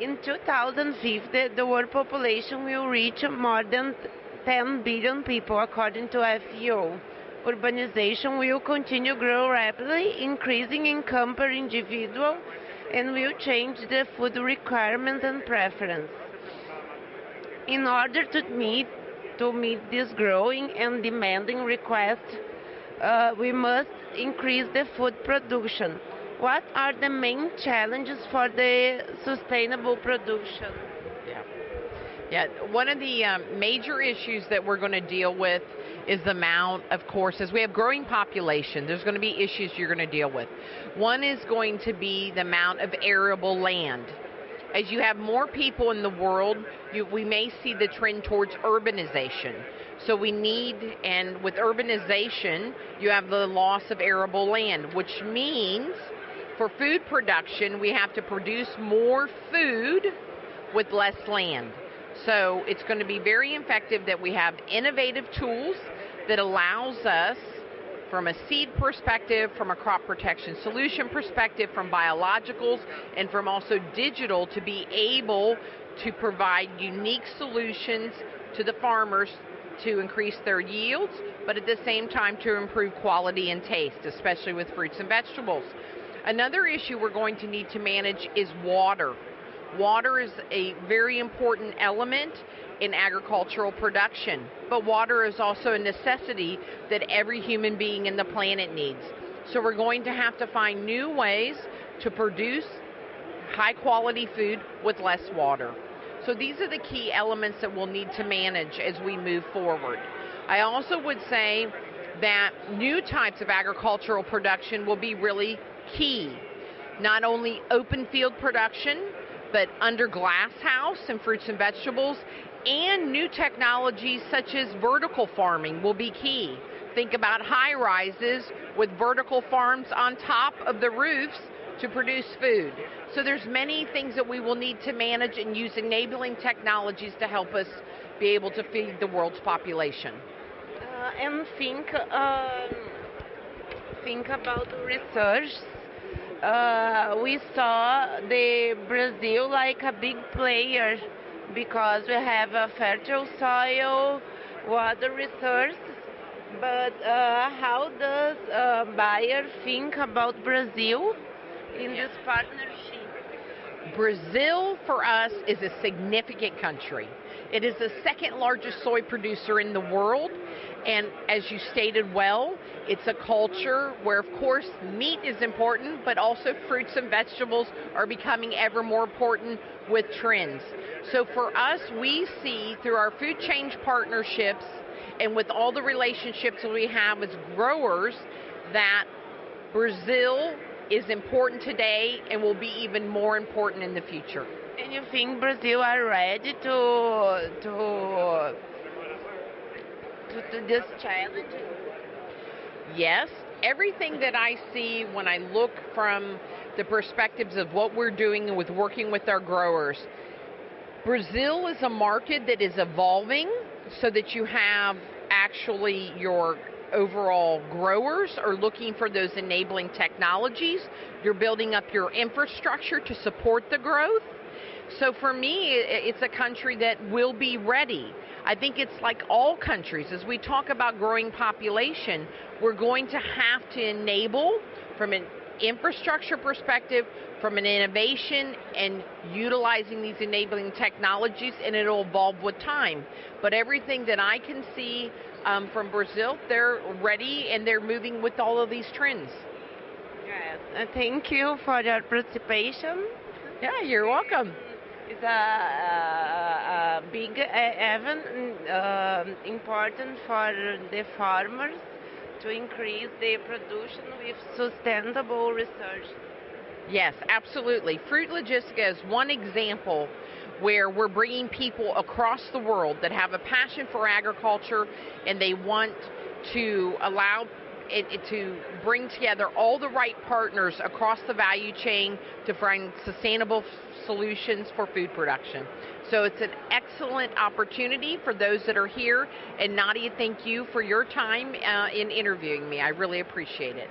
in 2050, the world population will reach more than 10 billion people, according to FAO. Urbanization will continue to grow rapidly, increasing income per individual, and will change the food requirements and preference. In order to meet to meet this growing and demanding request, uh, we must increase the food production. What are the main challenges for the sustainable production? Yeah, yeah. One of the um, major issues that we're going to deal with is the amount of course as we have growing population there's going to be issues you're going to deal with one is going to be the amount of arable land as you have more people in the world, you, we may see the trend towards urbanization. So we need, and with urbanization, you have the loss of arable land, which means for food production, we have to produce more food with less land. So it's going to be very effective that we have innovative tools that allows us from a seed perspective, from a crop protection solution perspective, from biologicals, and from also digital to be able to provide unique solutions to the farmers to increase their yields, but at the same time to improve quality and taste, especially with fruits and vegetables. Another issue we're going to need to manage is water. Water is a very important element in agricultural production. But water is also a necessity that every human being in the planet needs. So we're going to have to find new ways to produce high quality food with less water. So these are the key elements that we'll need to manage as we move forward. I also would say that new types of agricultural production will be really key. Not only open field production, but under glass house and fruits and vegetables and new technologies such as vertical farming will be key. Think about high rises with vertical farms on top of the roofs to produce food. So there's many things that we will need to manage and use enabling technologies to help us be able to feed the world's population. Uh, and think, um, think about research. Uh, we saw the Brazil like a big player because we have a fertile soil, water resources. But uh, how does uh, Bayer think about Brazil in this partnership? Brazil for us is a significant country. It is the second largest soy producer in the world. And as you stated well, it's a culture where, of course, meat is important, but also fruits and vegetables are becoming ever more important with trends. So for us, we see through our food change partnerships and with all the relationships we have as growers that Brazil is important today and will be even more important in the future. And you think Brazil are ready to to to, to this challenge? Yes. Everything that I see when I look from the perspectives of what we're doing with working with our growers, Brazil is a market that is evolving so that you have actually your overall growers are looking for those enabling technologies. You're building up your infrastructure to support the growth. So for me, it's a country that will be ready. I think it's like all countries. As we talk about growing population, we're going to have to enable from an infrastructure perspective, from an innovation and utilizing these enabling technologies, and it'll evolve with time. But everything that I can see um, from Brazil, they're ready and they're moving with all of these trends. Yes, uh, thank you for your participation. Yeah, you're welcome. It's a, a, big event, uh, important for the farmers to increase their production with sustainable research. Yes, absolutely. Fruit Logistica is one example where we're bringing people across the world that have a passion for agriculture and they want to allow it, to bring together all the right partners across the value chain to find sustainable solutions for food production. So it's an excellent opportunity for those that are here. And Nadia, thank you for your time uh, in interviewing me. I really appreciate it.